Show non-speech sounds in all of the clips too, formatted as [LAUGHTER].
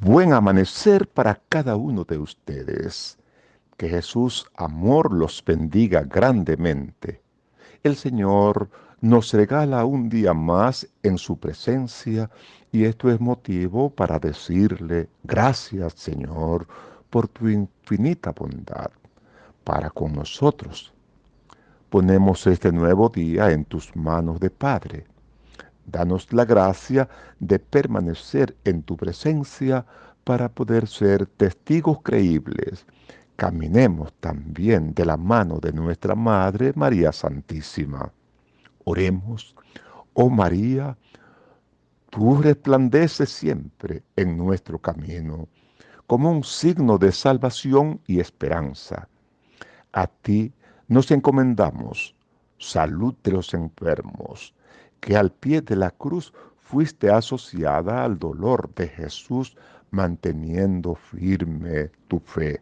Buen amanecer para cada uno de ustedes. Que Jesús, amor, los bendiga grandemente. El Señor nos regala un día más en su presencia y esto es motivo para decirle gracias Señor por tu infinita bondad para con nosotros. Ponemos este nuevo día en tus manos de Padre Danos la gracia de permanecer en tu presencia para poder ser testigos creíbles. Caminemos también de la mano de nuestra Madre María Santísima. Oremos, oh María, tú resplandeces siempre en nuestro camino como un signo de salvación y esperanza. A ti nos encomendamos, salud de los enfermos, que al pie de la cruz fuiste asociada al dolor de Jesús manteniendo firme tu fe.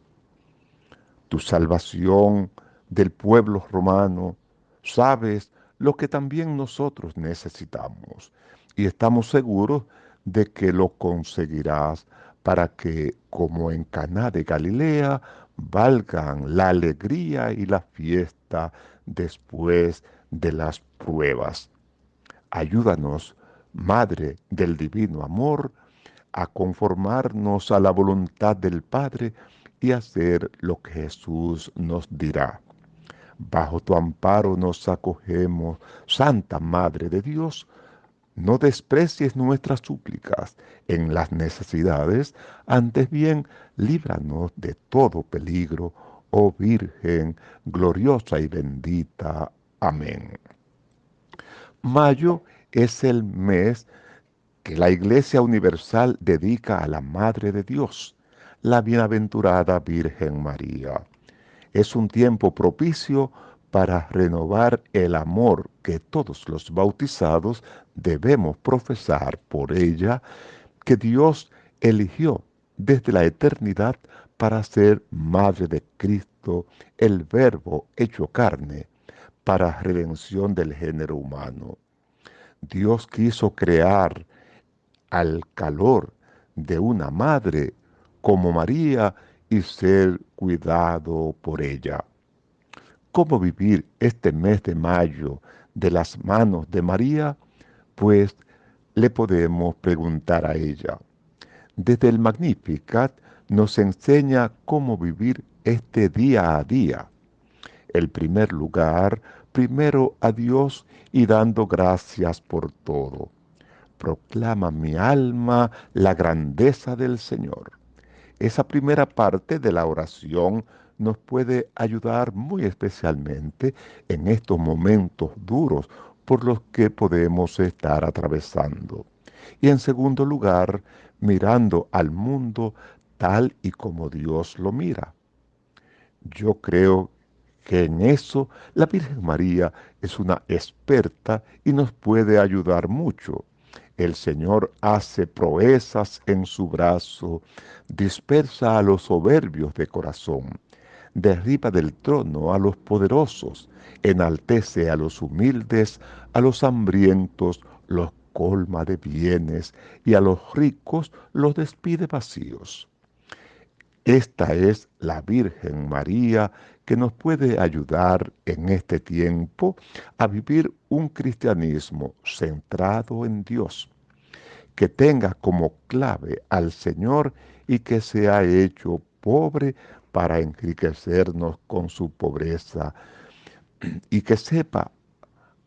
Tu salvación del pueblo romano, sabes lo que también nosotros necesitamos y estamos seguros de que lo conseguirás para que, como en Caná de Galilea, valgan la alegría y la fiesta después de las pruebas. Ayúdanos, Madre del Divino Amor, a conformarnos a la voluntad del Padre y hacer lo que Jesús nos dirá. Bajo tu amparo nos acogemos, Santa Madre de Dios, no desprecies nuestras súplicas en las necesidades, antes bien líbranos de todo peligro, oh Virgen gloriosa y bendita. Amén. Mayo es el mes que la Iglesia Universal dedica a la Madre de Dios, la bienaventurada Virgen María. Es un tiempo propicio para renovar el amor que todos los bautizados debemos profesar por ella, que Dios eligió desde la eternidad para ser Madre de Cristo, el Verbo hecho carne, para redención del género humano. Dios quiso crear al calor de una madre como María y ser cuidado por ella. ¿Cómo vivir este mes de mayo de las manos de María? Pues le podemos preguntar a ella. Desde el Magnificat nos enseña cómo vivir este día a día. El primer lugar primero a Dios y dando gracias por todo. Proclama mi alma la grandeza del Señor. Esa primera parte de la oración nos puede ayudar muy especialmente en estos momentos duros por los que podemos estar atravesando. Y en segundo lugar, mirando al mundo tal y como Dios lo mira. Yo creo que en eso la Virgen María es una experta y nos puede ayudar mucho. El Señor hace proezas en su brazo, dispersa a los soberbios de corazón, derriba del trono a los poderosos, enaltece a los humildes, a los hambrientos los colma de bienes y a los ricos los despide vacíos. Esta es la Virgen María que nos puede ayudar en este tiempo a vivir un cristianismo centrado en Dios, que tenga como clave al Señor y que sea hecho pobre para enriquecernos con su pobreza [CLEARS THROAT] y que sepa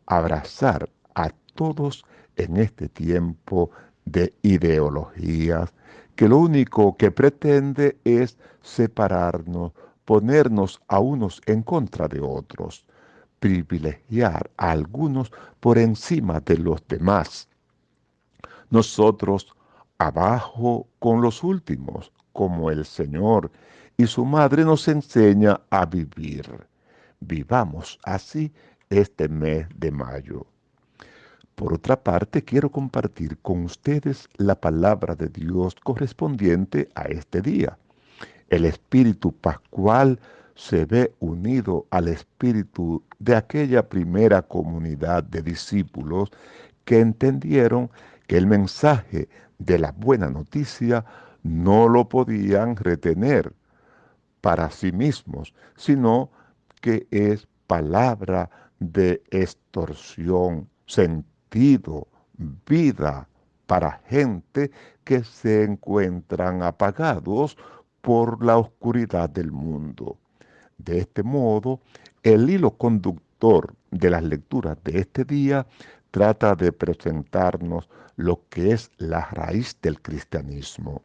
abrazar a todos en este tiempo de ideologías, que lo único que pretende es separarnos, ponernos a unos en contra de otros, privilegiar a algunos por encima de los demás. Nosotros abajo con los últimos, como el Señor y su Madre nos enseña a vivir. Vivamos así este mes de mayo. Por otra parte, quiero compartir con ustedes la palabra de Dios correspondiente a este día. El espíritu pascual se ve unido al espíritu de aquella primera comunidad de discípulos que entendieron que el mensaje de la buena noticia no lo podían retener para sí mismos, sino que es palabra de extorsión, sentido, vida para gente que se encuentran apagados por la oscuridad del mundo. De este modo, el hilo conductor de las lecturas de este día trata de presentarnos lo que es la raíz del cristianismo.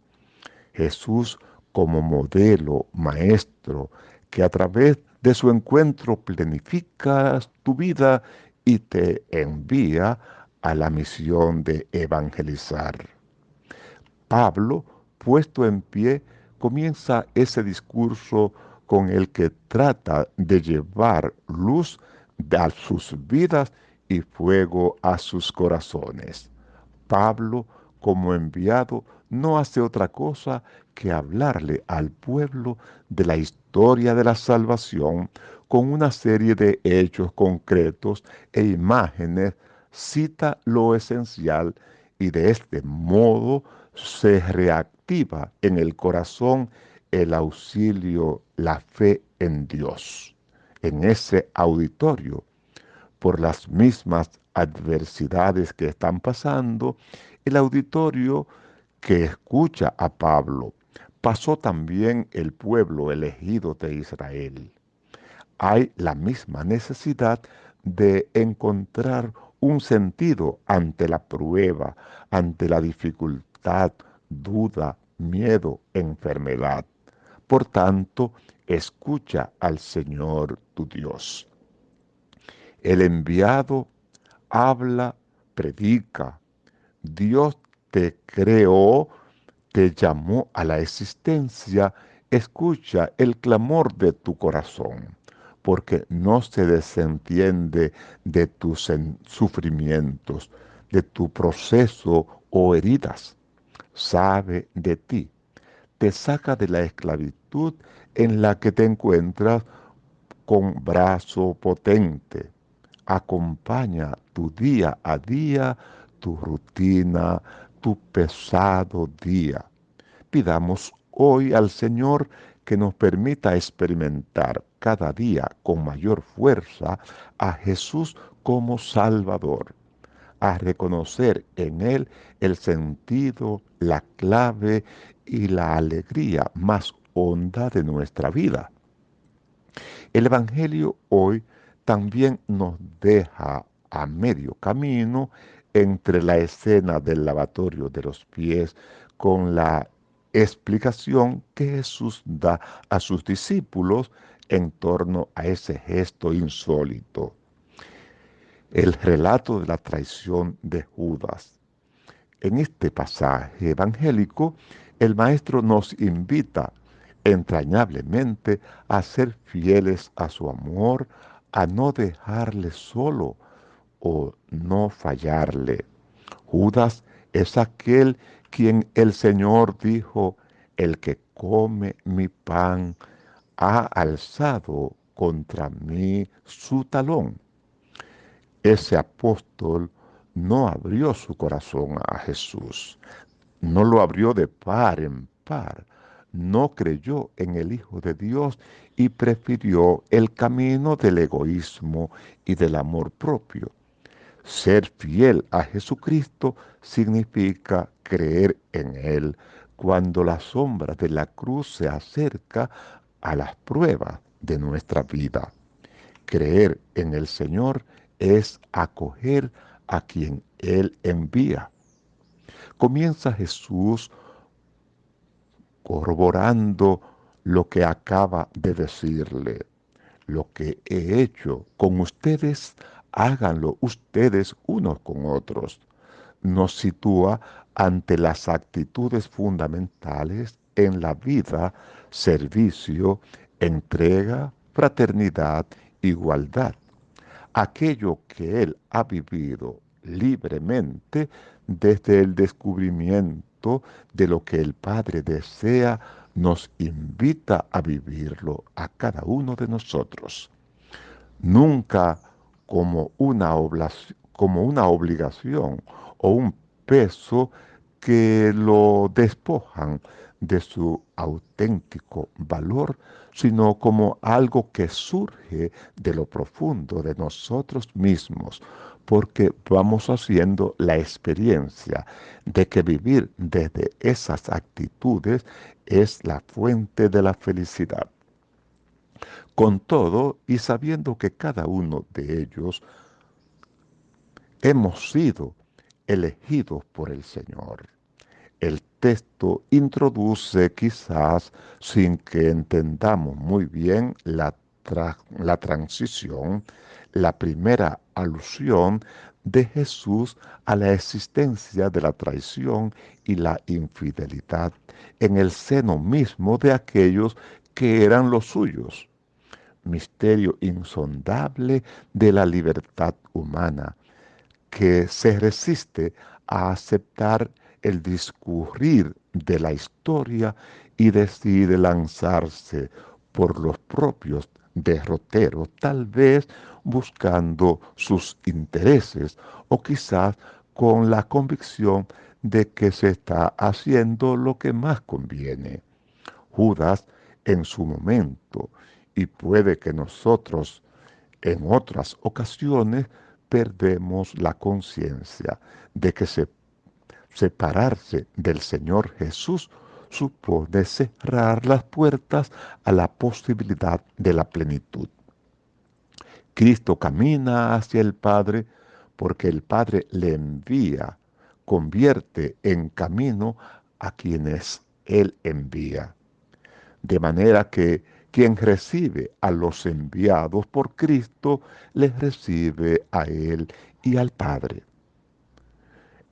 Jesús como modelo, maestro, que a través de su encuentro planifica tu vida y te envía a la misión de evangelizar. Pablo, puesto en pie, comienza ese discurso con el que trata de llevar luz a sus vidas y fuego a sus corazones. Pablo, como enviado, no hace otra cosa que hablarle al pueblo de la historia de la salvación con una serie de hechos concretos e imágenes, cita lo esencial y de este modo se reactiva en el corazón el auxilio, la fe en Dios. En ese auditorio, por las mismas adversidades que están pasando, el auditorio que escucha a Pablo, pasó también el pueblo elegido de Israel. Hay la misma necesidad de encontrar un sentido ante la prueba, ante la dificultad, duda, miedo, enfermedad. Por tanto, escucha al Señor tu Dios. El enviado habla, predica. Dios te creó, te llamó a la existencia. Escucha el clamor de tu corazón, porque no se desentiende de tus sufrimientos, de tu proceso o heridas sabe de ti, te saca de la esclavitud en la que te encuentras con brazo potente. Acompaña tu día a día, tu rutina, tu pesado día. Pidamos hoy al Señor que nos permita experimentar cada día con mayor fuerza a Jesús como Salvador a reconocer en Él el sentido, la clave y la alegría más honda de nuestra vida. El Evangelio hoy también nos deja a medio camino entre la escena del lavatorio de los pies con la explicación que Jesús da a sus discípulos en torno a ese gesto insólito el relato de la traición de Judas. En este pasaje evangélico, el Maestro nos invita entrañablemente a ser fieles a su amor, a no dejarle solo o no fallarle. Judas es aquel quien el Señor dijo, el que come mi pan ha alzado contra mí su talón ese apóstol no abrió su corazón a Jesús, no lo abrió de par en par, no creyó en el Hijo de Dios y prefirió el camino del egoísmo y del amor propio. Ser fiel a Jesucristo significa creer en Él cuando la sombra de la cruz se acerca a las pruebas de nuestra vida. Creer en el Señor es acoger a quien Él envía. Comienza Jesús corroborando lo que acaba de decirle. Lo que he hecho con ustedes, háganlo ustedes unos con otros. Nos sitúa ante las actitudes fundamentales en la vida, servicio, entrega, fraternidad, igualdad aquello que él ha vivido libremente desde el descubrimiento de lo que el Padre desea, nos invita a vivirlo a cada uno de nosotros. Nunca como una, como una obligación o un peso que lo despojan de su auténtico valor, sino como algo que surge de lo profundo de nosotros mismos, porque vamos haciendo la experiencia de que vivir desde esas actitudes es la fuente de la felicidad. Con todo, y sabiendo que cada uno de ellos hemos sido elegidos por el Señor. El texto introduce quizás sin que entendamos muy bien la, la transición, la primera alusión de Jesús a la existencia de la traición y la infidelidad en el seno mismo de aquellos que eran los suyos. Misterio insondable de la libertad humana, que se resiste a aceptar el discurrir de la historia y decide lanzarse por los propios derroteros, tal vez buscando sus intereses o quizás con la convicción de que se está haciendo lo que más conviene. Judas en su momento, y puede que nosotros en otras ocasiones perdemos la conciencia de que separarse del Señor Jesús supone cerrar las puertas a la posibilidad de la plenitud. Cristo camina hacia el Padre porque el Padre le envía, convierte en camino a quienes Él envía. De manera que quien recibe a los enviados por Cristo, les recibe a Él y al Padre.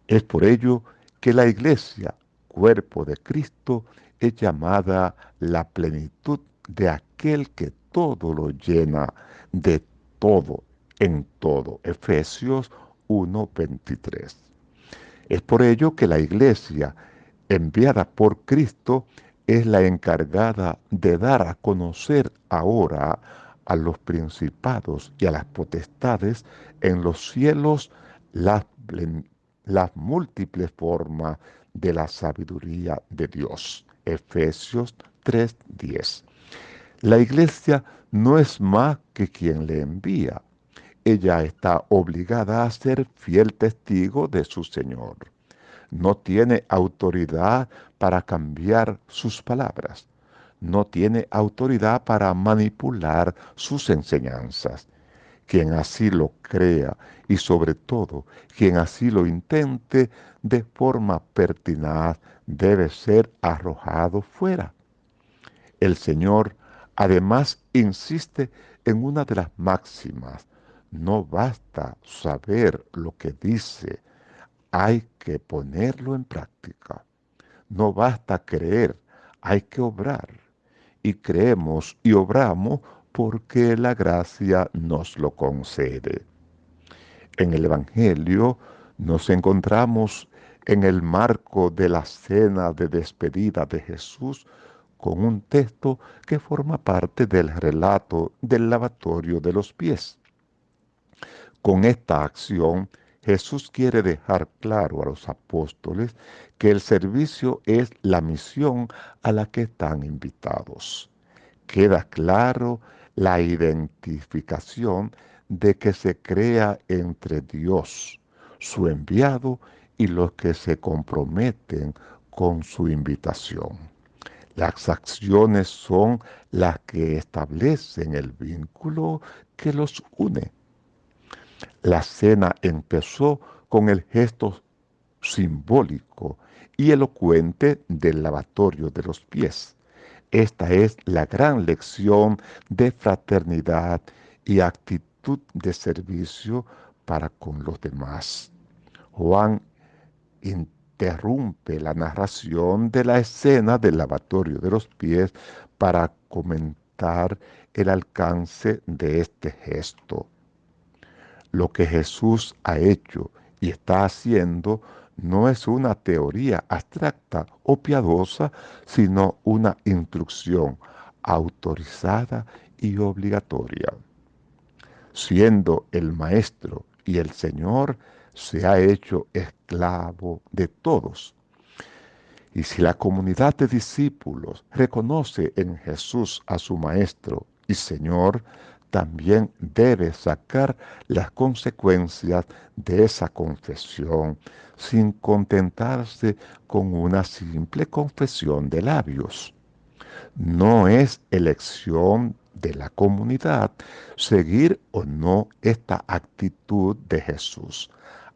Es por ello que la iglesia, cuerpo de Cristo, es llamada la plenitud de aquel que todo lo llena de todo, en todo. Efesios 1:23. Es por ello que la iglesia, enviada por Cristo, es la encargada de dar a conocer ahora a los principados y a las potestades en los cielos las, las múltiples formas de la sabiduría de Dios. Efesios 3:10. La iglesia no es más que quien le envía. Ella está obligada a ser fiel testigo de su Señor. No tiene autoridad para cambiar sus palabras. No tiene autoridad para manipular sus enseñanzas. Quien así lo crea y sobre todo quien así lo intente de forma pertinaz debe ser arrojado fuera. El Señor Además, insiste en una de las máximas. No basta saber lo que dice, hay que ponerlo en práctica. No basta creer, hay que obrar. Y creemos y obramos porque la gracia nos lo concede. En el Evangelio nos encontramos en el marco de la cena de despedida de Jesús con un texto que forma parte del relato del lavatorio de los pies. Con esta acción, Jesús quiere dejar claro a los apóstoles que el servicio es la misión a la que están invitados. Queda claro la identificación de que se crea entre Dios, su enviado, y los que se comprometen con su invitación. Las acciones son las que establecen el vínculo que los une. La cena empezó con el gesto simbólico y elocuente del lavatorio de los pies. Esta es la gran lección de fraternidad y actitud de servicio para con los demás. Juan interrumpe la narración de la escena del lavatorio de los pies para comentar el alcance de este gesto. Lo que Jesús ha hecho y está haciendo no es una teoría abstracta o piadosa, sino una instrucción autorizada y obligatoria. Siendo el Maestro y el Señor, se ha hecho esclavo de todos. Y si la comunidad de discípulos reconoce en Jesús a su Maestro y Señor, también debe sacar las consecuencias de esa confesión sin contentarse con una simple confesión de labios. No es elección de la comunidad seguir o no esta actitud de Jesús.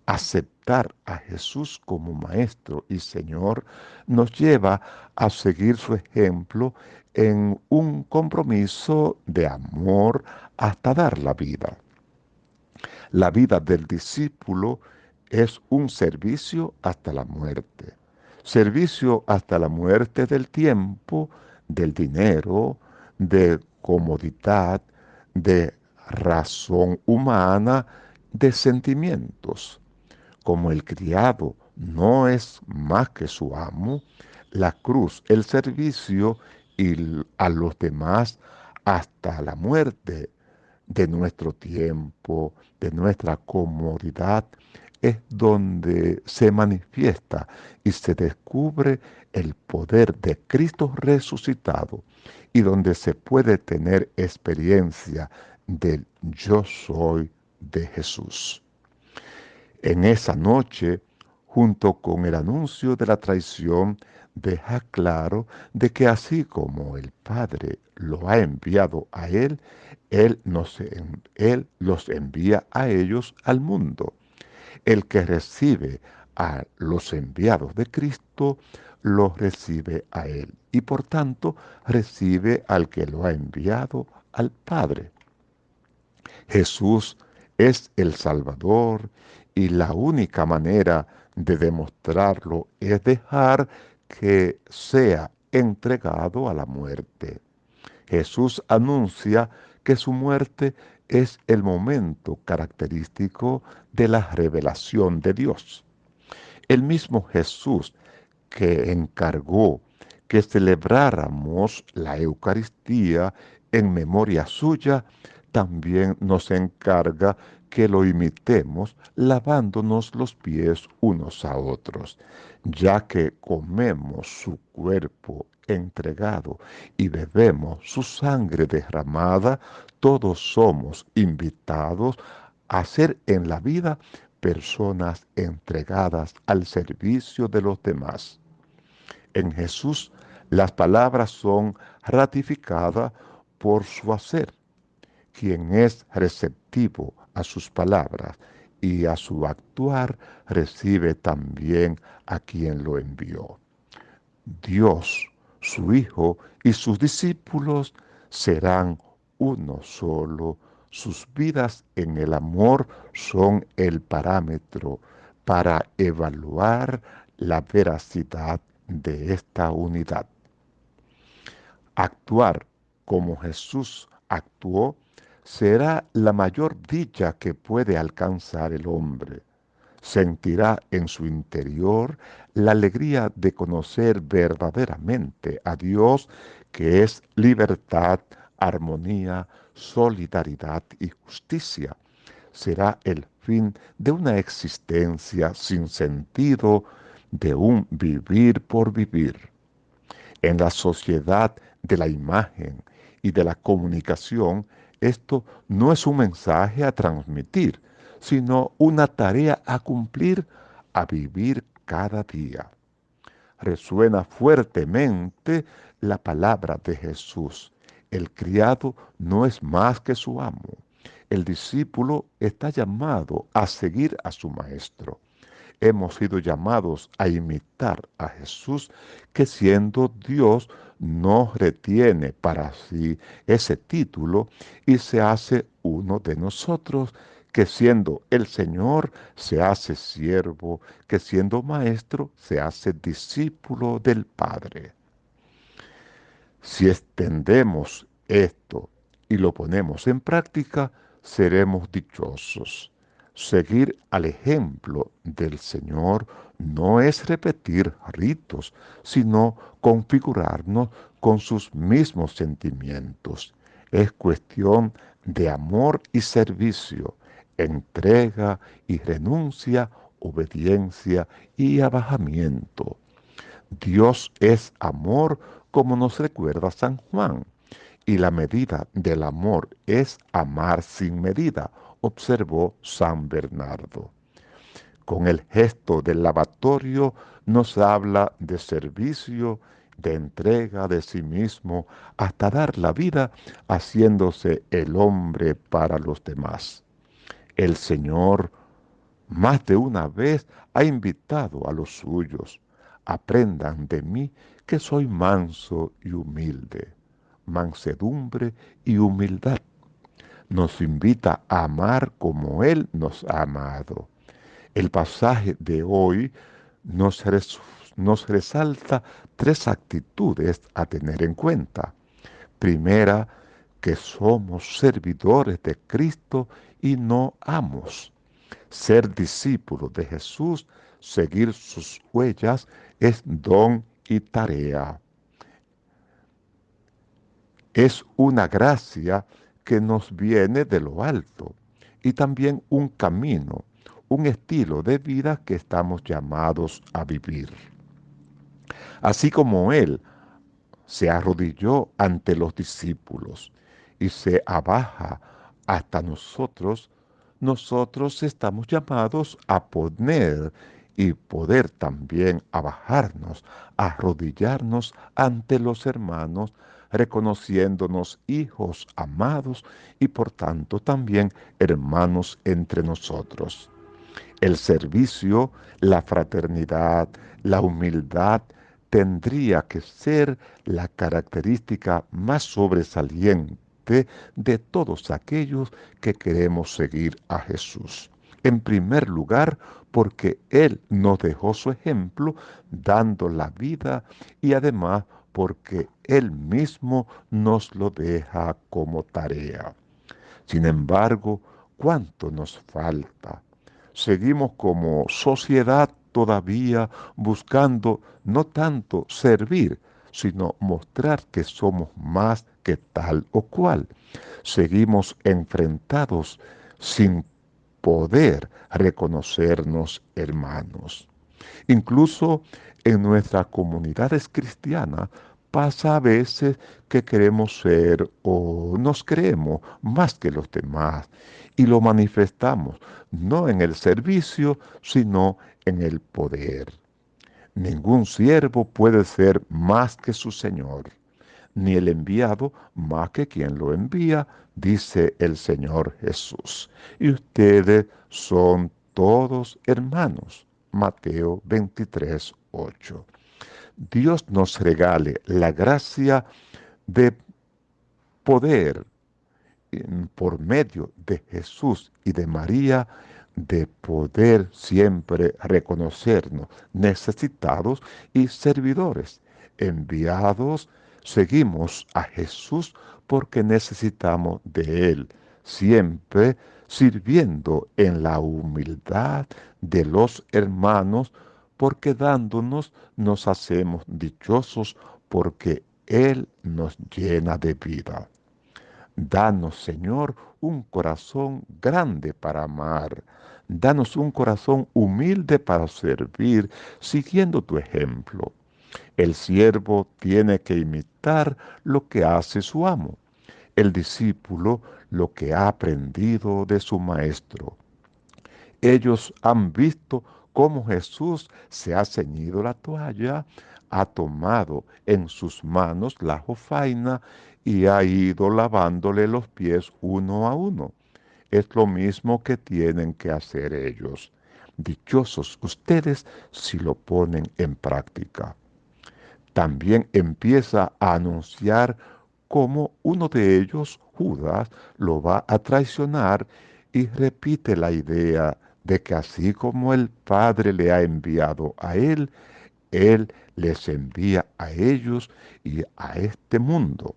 Aceptar a Jesús como Maestro y Señor nos lleva a seguir su ejemplo en un compromiso de amor hasta dar la vida. La vida del discípulo es un servicio hasta la muerte. Servicio hasta la muerte del tiempo, del dinero, de comodidad, de razón humana, de sentimientos. Como el criado no es más que su amo, la cruz, el servicio y a los demás hasta la muerte de nuestro tiempo, de nuestra comodidad, es donde se manifiesta y se descubre el poder de Cristo resucitado y donde se puede tener experiencia del yo soy de Jesús. En esa noche, junto con el anuncio de la traición, deja claro de que así como el Padre lo ha enviado a Él, Él, él los envía a ellos al mundo. El que recibe a los enviados de Cristo, los recibe a Él y por tanto recibe al que lo ha enviado al Padre. Jesús es el Salvador y la única manera de demostrarlo es dejar que sea entregado a la muerte. Jesús anuncia que su muerte es el momento característico de la revelación de Dios. El mismo Jesús que encargó que celebráramos la Eucaristía en memoria suya, también nos encarga que lo imitemos lavándonos los pies unos a otros, ya que comemos su cuerpo entregado y bebemos su sangre derramada, todos somos invitados a ser en la vida personas entregadas al servicio de los demás. En Jesús las palabras son ratificadas por su hacer. Quien es receptivo a sus palabras y a su actuar recibe también a quien lo envió. Dios, su Hijo y sus discípulos serán uno solo. Sus vidas en el amor son el parámetro para evaluar la veracidad de esta unidad. Actuar como Jesús actuó será la mayor dicha que puede alcanzar el hombre. Sentirá en su interior la alegría de conocer verdaderamente a Dios, que es libertad, armonía, solidaridad y justicia. Será el fin de una existencia sin sentido, de un vivir por vivir. En la sociedad de la imagen y de la comunicación, esto no es un mensaje a transmitir, sino una tarea a cumplir, a vivir cada día. Resuena fuertemente la palabra de Jesús. El criado no es más que su amo. El discípulo está llamado a seguir a su maestro hemos sido llamados a imitar a Jesús, que siendo Dios no retiene para sí ese título y se hace uno de nosotros, que siendo el Señor se hace siervo, que siendo maestro se hace discípulo del Padre. Si extendemos esto y lo ponemos en práctica, seremos dichosos. Seguir al ejemplo del Señor no es repetir ritos, sino configurarnos con sus mismos sentimientos. Es cuestión de amor y servicio, entrega y renuncia, obediencia y abajamiento. Dios es amor, como nos recuerda San Juan, y la medida del amor es amar sin medida, observó San Bernardo. Con el gesto del lavatorio nos habla de servicio, de entrega de sí mismo, hasta dar la vida, haciéndose el hombre para los demás. El Señor más de una vez ha invitado a los suyos, aprendan de mí que soy manso y humilde, mansedumbre y humildad. Nos invita a amar como Él nos ha amado. El pasaje de hoy nos, nos resalta tres actitudes a tener en cuenta. Primera, que somos servidores de Cristo y no amos. Ser discípulo de Jesús, seguir sus huellas, es don y tarea. Es una gracia que nos viene de lo alto y también un camino, un estilo de vida que estamos llamados a vivir. Así como Él se arrodilló ante los discípulos y se abaja hasta nosotros, nosotros estamos llamados a poner y poder también abajarnos, arrodillarnos ante los hermanos, reconociéndonos hijos amados y por tanto también hermanos entre nosotros. El servicio, la fraternidad, la humildad tendría que ser la característica más sobresaliente de todos aquellos que queremos seguir a Jesús. En primer lugar, porque Él nos dejó su ejemplo dando la vida y además porque Él mismo nos lo deja como tarea. Sin embargo, ¿cuánto nos falta? Seguimos como sociedad todavía buscando no tanto servir, sino mostrar que somos más que tal o cual. Seguimos enfrentados sin poder reconocernos hermanos. Incluso en nuestras comunidades cristianas pasa a veces que queremos ser o nos creemos más que los demás y lo manifestamos no en el servicio, sino en el poder. Ningún siervo puede ser más que su Señor, ni el enviado más que quien lo envía, dice el Señor Jesús. Y ustedes son todos hermanos. Mateo 23, 8. Dios nos regale la gracia de poder por medio de Jesús y de María de poder siempre reconocernos necesitados y servidores. Enviados, seguimos a Jesús porque necesitamos de Él, siempre sirviendo en la humildad de los hermanos, porque dándonos nos hacemos dichosos porque Él nos llena de vida. Danos, Señor, un corazón grande para amar. Danos un corazón humilde para servir, siguiendo tu ejemplo. El siervo tiene que imitar lo que hace su amo, el discípulo lo que ha aprendido de su maestro. Ellos han visto cómo Jesús se ha ceñido la toalla, ha tomado en sus manos la jofaina y ha ido lavándole los pies uno a uno. Es lo mismo que tienen que hacer ellos. Dichosos ustedes si lo ponen en práctica. También empieza a anunciar cómo uno de ellos, Judas, lo va a traicionar y repite la idea de que así como el Padre le ha enviado a él, él les envía a ellos y a este mundo.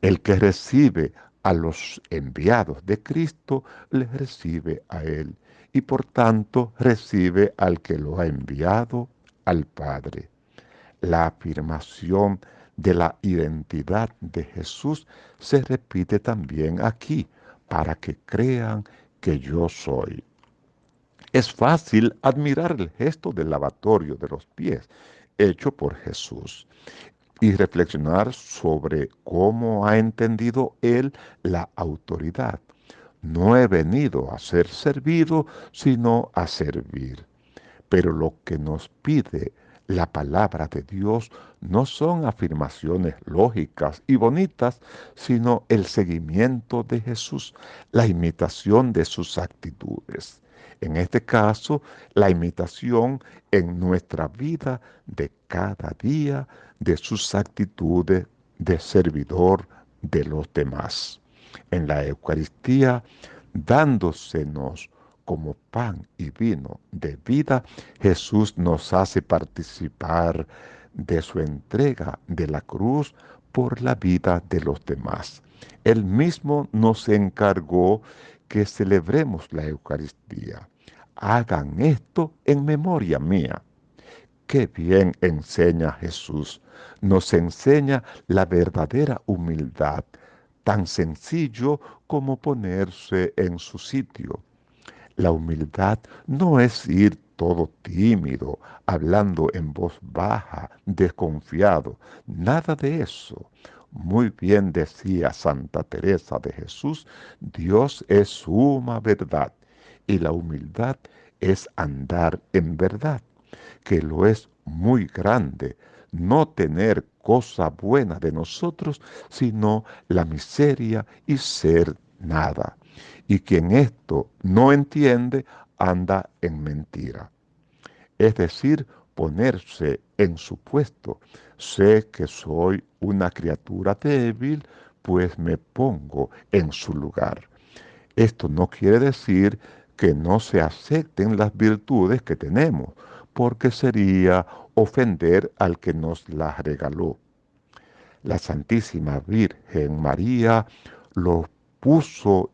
El que recibe a los enviados de Cristo, les recibe a Él y por tanto recibe al que lo ha enviado, al Padre. La afirmación de la identidad de Jesús se repite también aquí, para que crean que yo soy. Es fácil admirar el gesto del lavatorio de los pies hecho por Jesús y reflexionar sobre cómo ha entendido él la autoridad. No he venido a ser servido, sino a servir. Pero lo que nos pide la palabra de Dios no son afirmaciones lógicas y bonitas, sino el seguimiento de Jesús, la imitación de sus actitudes. En este caso, la imitación en nuestra vida de cada día de sus actitudes de servidor de los demás. En la Eucaristía, dándosenos como pan y vino de vida, Jesús nos hace participar de su entrega de la cruz por la vida de los demás. Él mismo nos encargó que celebremos la Eucaristía. Hagan esto en memoria mía. Qué bien enseña Jesús. Nos enseña la verdadera humildad, tan sencillo como ponerse en su sitio la humildad no es ir todo tímido, hablando en voz baja, desconfiado. Nada de eso. Muy bien decía Santa Teresa de Jesús, Dios es suma verdad y la humildad es andar en verdad, que lo es muy grande, no tener cosa buena de nosotros, sino la miseria y ser nada y quien esto no entiende anda en mentira. Es decir, ponerse en su puesto. Sé que soy una criatura débil, pues me pongo en su lugar. Esto no quiere decir que no se acepten las virtudes que tenemos, porque sería ofender al que nos las regaló. La Santísima Virgen María lo puso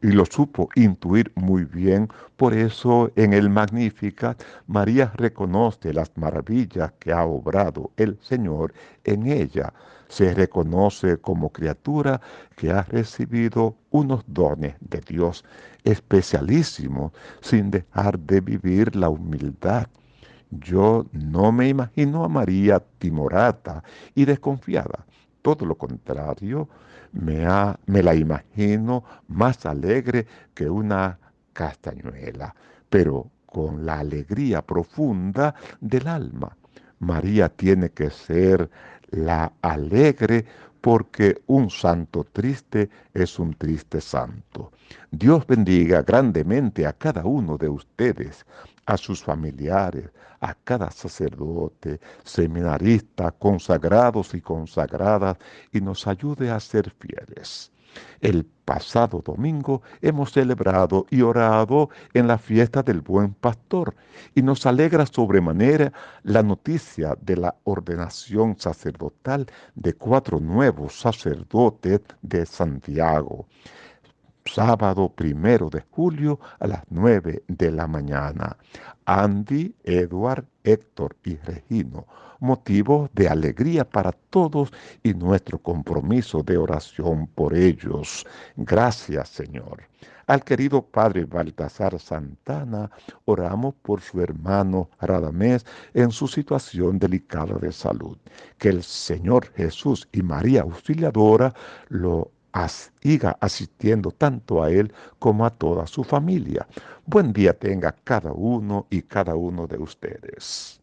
y lo supo intuir muy bien. Por eso en el Magnificat María reconoce las maravillas que ha obrado el Señor en ella. Se reconoce como criatura que ha recibido unos dones de Dios especialísimos sin dejar de vivir la humildad. Yo no me imagino a María timorata y desconfiada. Todo lo contrario, me, me la imagino más alegre que una castañuela, pero con la alegría profunda del alma. María tiene que ser la alegre porque un santo triste es un triste santo. Dios bendiga grandemente a cada uno de ustedes, a sus familiares, a cada sacerdote, seminarista, consagrados y consagradas, y nos ayude a ser fieles. El pasado domingo hemos celebrado y orado en la fiesta del buen pastor y nos alegra sobremanera la noticia de la ordenación sacerdotal de cuatro nuevos sacerdotes de Santiago sábado primero de julio a las nueve de la mañana. Andy, Edward, Héctor y Regino, motivo de alegría para todos y nuestro compromiso de oración por ellos. Gracias, Señor. Al querido Padre Baltasar Santana, oramos por su hermano Radamés en su situación delicada de salud. Que el Señor Jesús y María Auxiliadora lo siga asistiendo tanto a él como a toda su familia. Buen día tenga cada uno y cada uno de ustedes.